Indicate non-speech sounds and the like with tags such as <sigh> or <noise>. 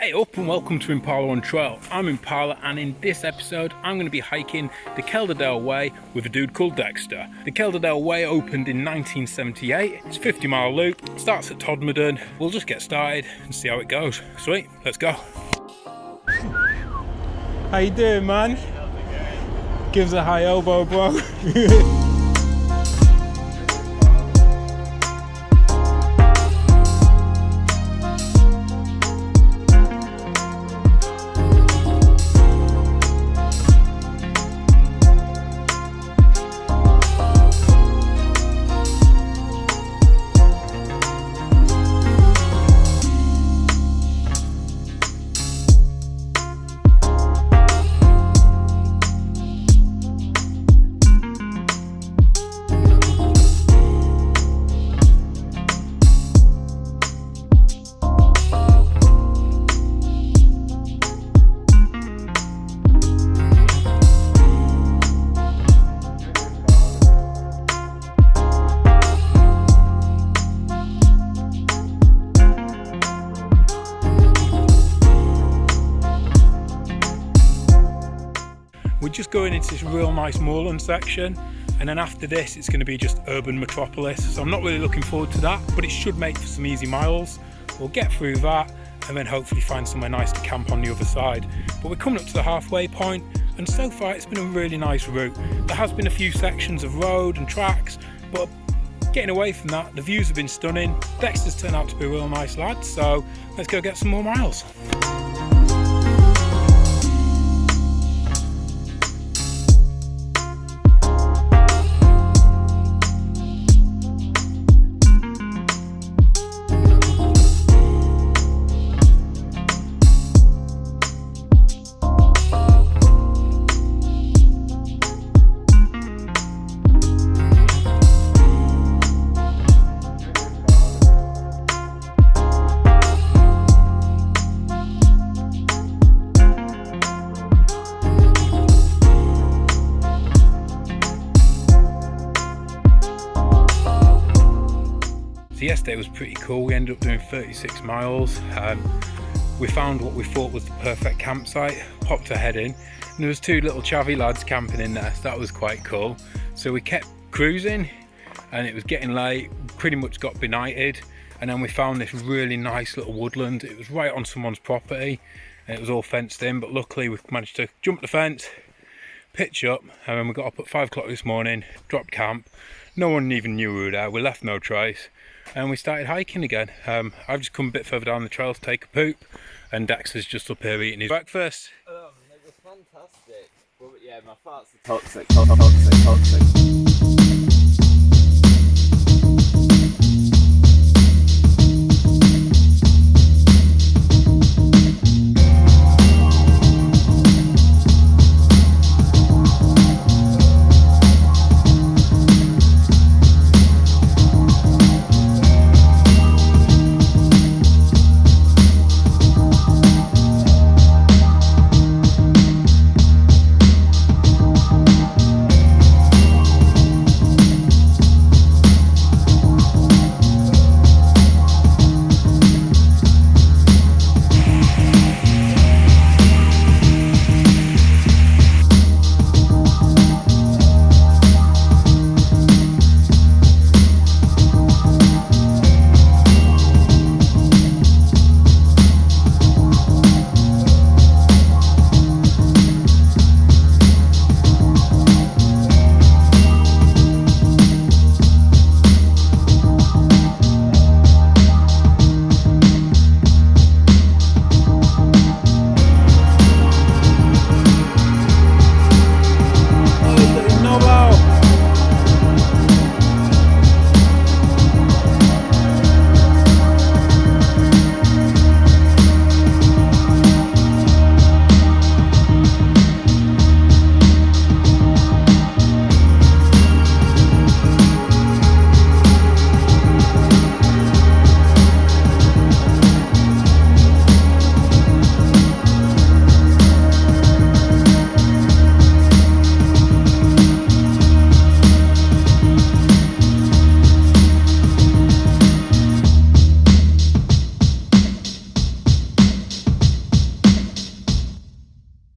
Hey up and welcome to Impala on Trail. I'm Impala and in this episode I'm going to be hiking the Calderdale Way with a dude called Dexter. The Calderdale Way opened in 1978. It's a 50 mile loop, starts at Todmorden. We'll just get started and see how it goes. Sweet, let's go. How you doing man? Gives a high elbow bro. <laughs> just going into this real nice moorland section and then after this it's going to be just urban metropolis. So I'm not really looking forward to that but it should make for some easy miles. We'll get through that and then hopefully find somewhere nice to camp on the other side. But we're coming up to the halfway point and so far it's been a really nice route. There has been a few sections of road and tracks but getting away from that the views have been stunning. Dexter's turned out to be a real nice lad so let's go get some more miles So yesterday was pretty cool. We ended up doing 36 miles. Um, we found what we thought was the perfect campsite, popped our head in, and there was two little chavvy lads camping in there. So that was quite cool. So we kept cruising and it was getting late, pretty much got benighted. And then we found this really nice little woodland. It was right on someone's property and it was all fenced in, but luckily we managed to jump the fence, pitch up, and then we got up at five o'clock this morning, dropped camp. No one even knew we were there. We left no trace and we started hiking again. Um, I've just come a bit further down the trail to take a poop and Dax is just up here eating his breakfast. Um, it was fantastic. But yeah, my farts are toxic, toxic, toxic.